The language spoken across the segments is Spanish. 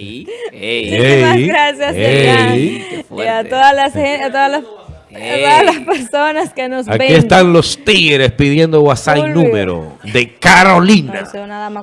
Muchísimas gracias, Y a todas las, a todas las todas las personas que nos Aquí están los tigres pidiendo WhatsApp número de Carolina.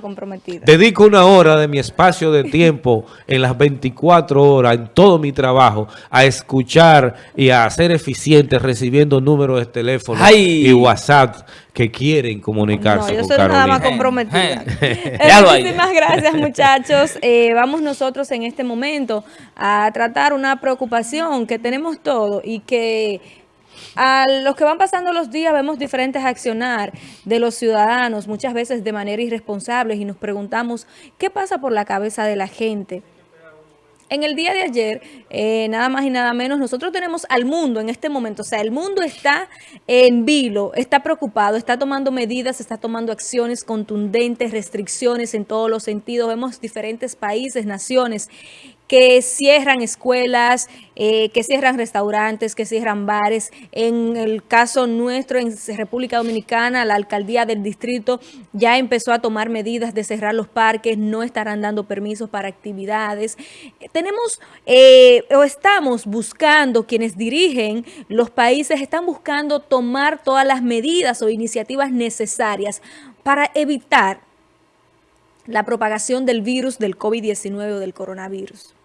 comprometida. Dedico una hora de mi espacio de tiempo en las 24 horas, en todo mi trabajo, a escuchar y a ser eficiente recibiendo números de teléfono y WhatsApp que quieren comunicarse no, yo soy nada más comprometida. Muchísimas gracias, muchachos. Eh, vamos nosotros en este momento a tratar una preocupación que tenemos todos y que a los que van pasando los días vemos diferentes accionar de los ciudadanos, muchas veces de manera irresponsable, y nos preguntamos qué pasa por la cabeza de la gente. En el día de ayer, eh, nada más y nada menos, nosotros tenemos al mundo en este momento, o sea, el mundo está en vilo, está preocupado, está tomando medidas, está tomando acciones contundentes, restricciones en todos los sentidos. Vemos diferentes países, naciones que cierran escuelas, eh, que cierran restaurantes, que cierran bares. En el caso nuestro, en República Dominicana, la alcaldía del distrito ya empezó a tomar medidas de cerrar los parques, no estarán dando permisos para actividades. Tenemos eh, o estamos buscando, quienes dirigen los países, están buscando tomar todas las medidas o iniciativas necesarias para evitar la propagación del virus del COVID-19 o del coronavirus.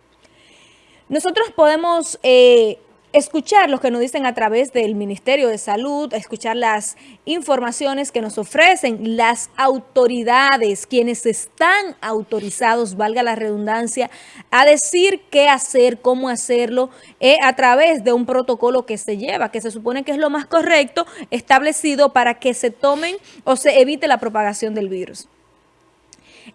Nosotros podemos eh, escuchar lo que nos dicen a través del Ministerio de Salud, escuchar las informaciones que nos ofrecen las autoridades, quienes están autorizados, valga la redundancia, a decir qué hacer, cómo hacerlo, eh, a través de un protocolo que se lleva, que se supone que es lo más correcto, establecido para que se tomen o se evite la propagación del virus.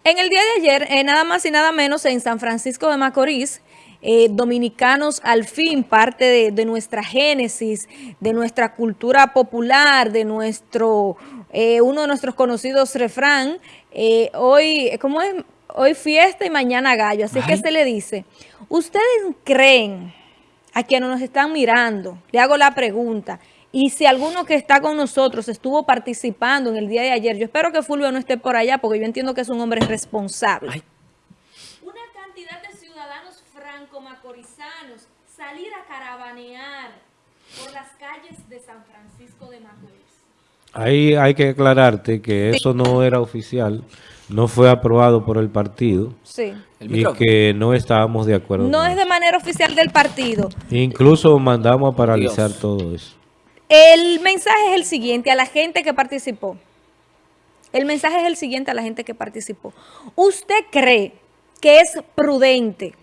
En el día de ayer, eh, nada más y nada menos, en San Francisco de Macorís, eh, dominicanos al fin, parte de, nuestra génesis, de nuestra cultura popular, de nuestro, eh, uno de nuestros conocidos refrán, eh, hoy, ¿cómo es? Hoy fiesta y mañana gallo, así que se le dice, ¿ustedes creen a quienes nos están mirando? Le hago la pregunta, y si alguno que está con nosotros estuvo participando en el día de ayer, yo espero que Fulvio no esté por allá, porque yo entiendo que es un hombre responsable franco-macorizanos salir a caravanear por las calles de San Francisco de Macorís. Ahí hay que aclararte que eso no era oficial, no fue aprobado por el partido sí. y que no estábamos de acuerdo. No es de manera oficial del partido. Incluso mandamos a paralizar todo eso. El mensaje es el siguiente a la gente que participó. El mensaje es el siguiente a la gente que participó. ¿Usted cree que es prudente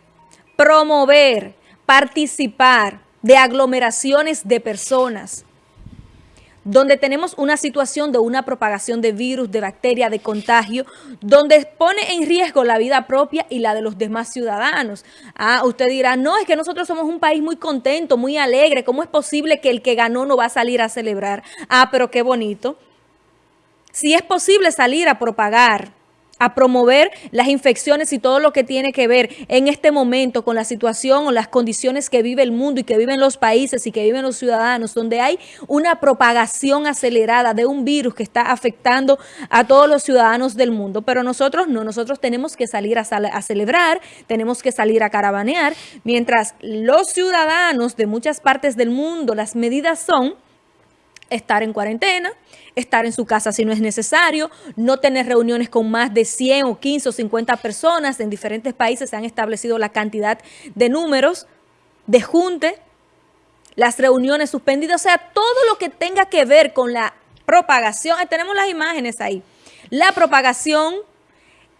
promover, participar de aglomeraciones de personas, donde tenemos una situación de una propagación de virus, de bacteria, de contagio, donde pone en riesgo la vida propia y la de los demás ciudadanos. Ah, usted dirá, no, es que nosotros somos un país muy contento, muy alegre, ¿cómo es posible que el que ganó no va a salir a celebrar? Ah, pero qué bonito. Si es posible salir a propagar a promover las infecciones y todo lo que tiene que ver en este momento con la situación o las condiciones que vive el mundo y que viven los países y que viven los ciudadanos, donde hay una propagación acelerada de un virus que está afectando a todos los ciudadanos del mundo. Pero nosotros no, nosotros tenemos que salir a, a celebrar, tenemos que salir a caravanear, mientras los ciudadanos de muchas partes del mundo, las medidas son estar en cuarentena, estar en su casa si no es necesario, no tener reuniones con más de 100 o 15 o 50 personas. En diferentes países se han establecido la cantidad de números de junte, las reuniones suspendidas, o sea, todo lo que tenga que ver con la propagación. Tenemos las imágenes ahí. La propagación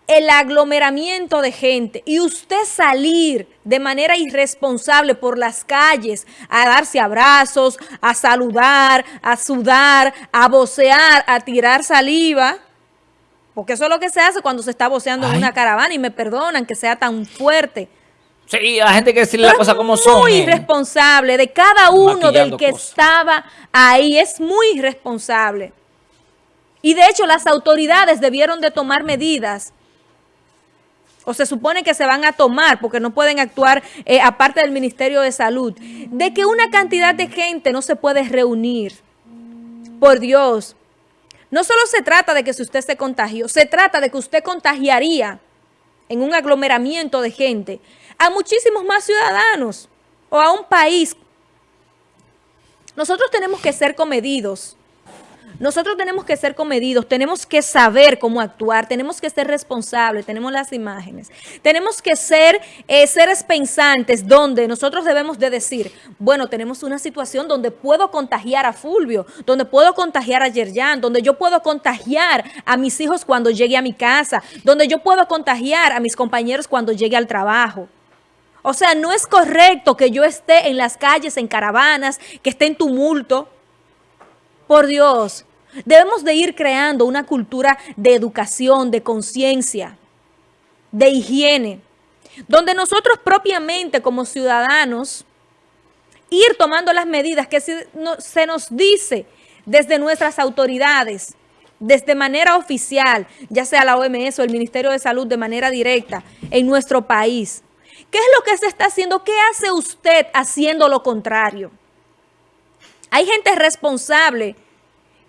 el aglomeramiento de gente y usted salir de manera irresponsable por las calles a darse abrazos, a saludar, a sudar, a vocear, a tirar saliva, porque eso es lo que se hace cuando se está voceando en una caravana y me perdonan que sea tan fuerte. Sí, la gente que decirle las cosas como son. muy irresponsable de cada uno del que estaba ahí, es muy irresponsable. Y de hecho las autoridades debieron de tomar medidas o se supone que se van a tomar, porque no pueden actuar eh, aparte del Ministerio de Salud, de que una cantidad de gente no se puede reunir. Por Dios, no solo se trata de que si usted se contagió, se trata de que usted contagiaría en un aglomeramiento de gente, a muchísimos más ciudadanos o a un país. Nosotros tenemos que ser comedidos. Nosotros tenemos que ser comedidos, tenemos que saber cómo actuar, tenemos que ser responsables, tenemos las imágenes. Tenemos que ser eh, seres pensantes donde nosotros debemos de decir, bueno, tenemos una situación donde puedo contagiar a Fulvio, donde puedo contagiar a Yerjan, donde yo puedo contagiar a mis hijos cuando llegue a mi casa, donde yo puedo contagiar a mis compañeros cuando llegue al trabajo. O sea, no es correcto que yo esté en las calles, en caravanas, que esté en tumulto. Por Dios, debemos de ir creando una cultura de educación, de conciencia, de higiene, donde nosotros propiamente como ciudadanos ir tomando las medidas que se nos dice desde nuestras autoridades, desde manera oficial, ya sea la OMS o el Ministerio de Salud de manera directa en nuestro país. ¿Qué es lo que se está haciendo? ¿Qué hace usted haciendo lo contrario? Hay gente responsable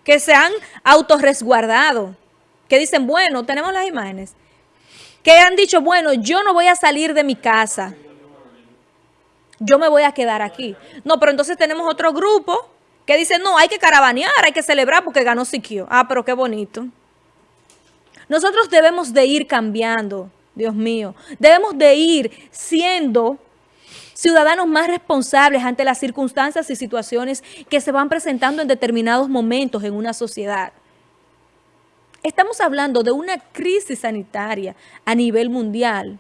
que se han autorresguardado, que dicen, bueno, tenemos las imágenes, que han dicho, bueno, yo no voy a salir de mi casa, yo me voy a quedar aquí. No, pero entonces tenemos otro grupo que dice, no, hay que caravanear, hay que celebrar porque ganó Siquio. Ah, pero qué bonito. Nosotros debemos de ir cambiando. Dios mío. Debemos de ir siendo ciudadanos más responsables ante las circunstancias y situaciones que se van presentando en determinados momentos en una sociedad. Estamos hablando de una crisis sanitaria a nivel mundial.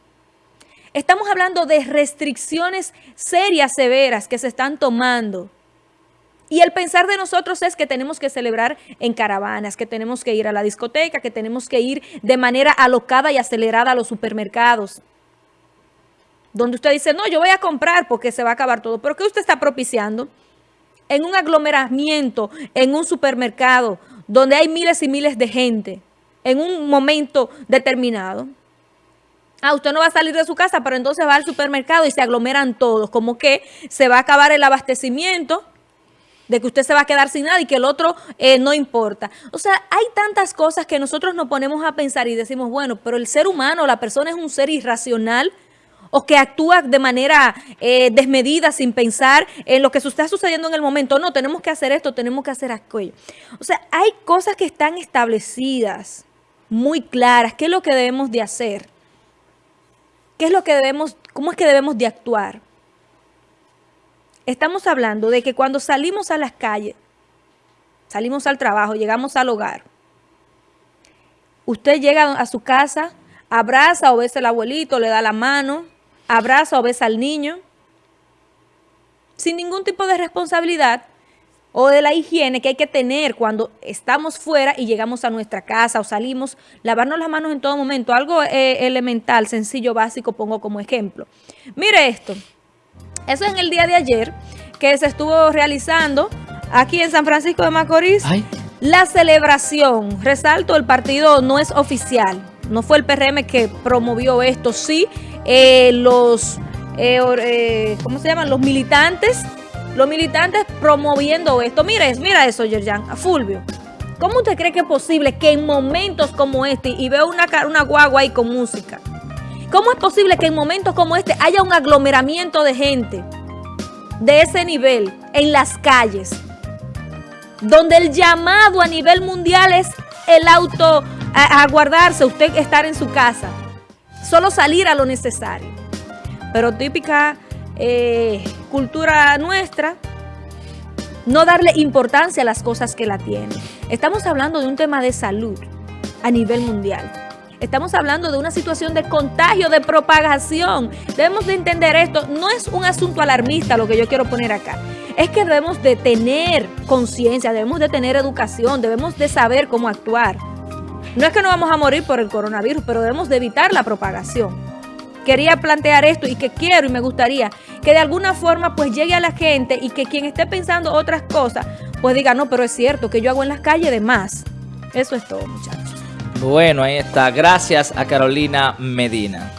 Estamos hablando de restricciones serias, severas que se están tomando y el pensar de nosotros es que tenemos que celebrar en caravanas, que tenemos que ir a la discoteca, que tenemos que ir de manera alocada y acelerada a los supermercados. Donde usted dice, no, yo voy a comprar porque se va a acabar todo. ¿Pero qué usted está propiciando? En un aglomeramiento, en un supermercado, donde hay miles y miles de gente, en un momento determinado. Ah, usted no va a salir de su casa, pero entonces va al supermercado y se aglomeran todos. Como que se va a acabar el abastecimiento de que usted se va a quedar sin nada y que el otro eh, no importa. O sea, hay tantas cosas que nosotros nos ponemos a pensar y decimos, bueno, pero el ser humano, la persona es un ser irracional o que actúa de manera eh, desmedida sin pensar en lo que está sucediendo en el momento. No, tenemos que hacer esto, tenemos que hacer aquello. O sea, hay cosas que están establecidas, muy claras. ¿Qué es lo que debemos de hacer? ¿Qué es lo que debemos, cómo es que debemos de actuar? Estamos hablando de que cuando salimos a las calles, salimos al trabajo, llegamos al hogar, usted llega a su casa, abraza o besa al abuelito, le da la mano, abraza o besa al niño, sin ningún tipo de responsabilidad o de la higiene que hay que tener cuando estamos fuera y llegamos a nuestra casa o salimos, lavarnos las manos en todo momento. Algo eh, elemental, sencillo, básico, pongo como ejemplo. Mire esto. Eso es en el día de ayer que se estuvo realizando aquí en San Francisco de Macorís. La celebración, resalto, el partido no es oficial. No fue el PRM que promovió esto. Sí, eh, los, eh, eh, ¿cómo se llaman? Los militantes. Los militantes promoviendo esto. Mira, mira eso, Yerjan, a Fulvio. ¿Cómo usted cree que es posible que en momentos como este, y veo una, una guagua ahí con música, ¿Cómo es posible que en momentos como este haya un aglomeramiento de gente de ese nivel en las calles? Donde el llamado a nivel mundial es el auto, a, guardarse, usted estar en su casa. Solo salir a lo necesario. Pero típica eh, cultura nuestra, no darle importancia a las cosas que la tienen. Estamos hablando de un tema de salud a nivel mundial. Estamos hablando de una situación de contagio, de propagación. Debemos de entender esto. No es un asunto alarmista lo que yo quiero poner acá. Es que debemos de tener conciencia, debemos de tener educación, debemos de saber cómo actuar. No es que no vamos a morir por el coronavirus, pero debemos de evitar la propagación. Quería plantear esto y que quiero y me gustaría que de alguna forma pues llegue a la gente y que quien esté pensando otras cosas pues diga, no, pero es cierto que yo hago en las calles de más. Eso es todo, muchachos. Bueno, ahí está. Gracias a Carolina Medina.